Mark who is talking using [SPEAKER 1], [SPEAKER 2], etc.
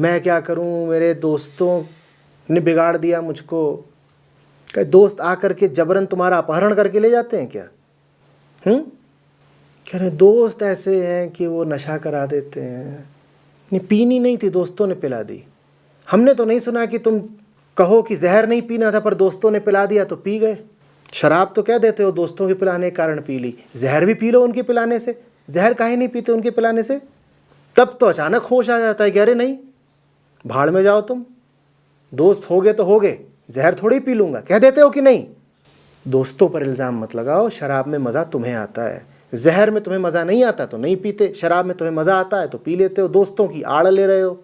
[SPEAKER 1] मैं क्या करूँ? मेरे दोस्तों ने बिगाड़ दिया मुझको। क्या दोस्त आकर के जबरन तुम्हारा अपहरण करके ले जाते हैं क्या? हम्म? कह रहे, दोस्त ऐसे हैं कि वो नशा करा देते हैं। नहीं पीनी नहीं थी, दोस्तों ने पिला दी। हमने तो नहीं सुना कि तुम कहो कि जहर नहीं पीना था, पर दोस्तों ने पिला दिया तो पी गए। शराब तो कह देते हो दोस्तों के पिलाने के कारण पी ली? जहर भी पी लो उनके पिलाने से। जहर काहे नहीं पीते उनके पिलाने से? तब तो अचानक होश आ जाता है कह रहे नहीं भाड़ में जाओ तुम। दोस्त हो गए तो हो गए जहर थोड़ी पी लूँगा। कह देते हो कि नहीं? दोस्तों पर इल्ज़ाम मत लगाओ, शराब में मज़ा तुम्हें आता है। जहर में तुम्हें मज़ा नहीं आता तो नहीं पीते, शराब में तुम्हें मज़ा आता है तो पी लेते हो। दोस्तों की आड़ ले रहे हो।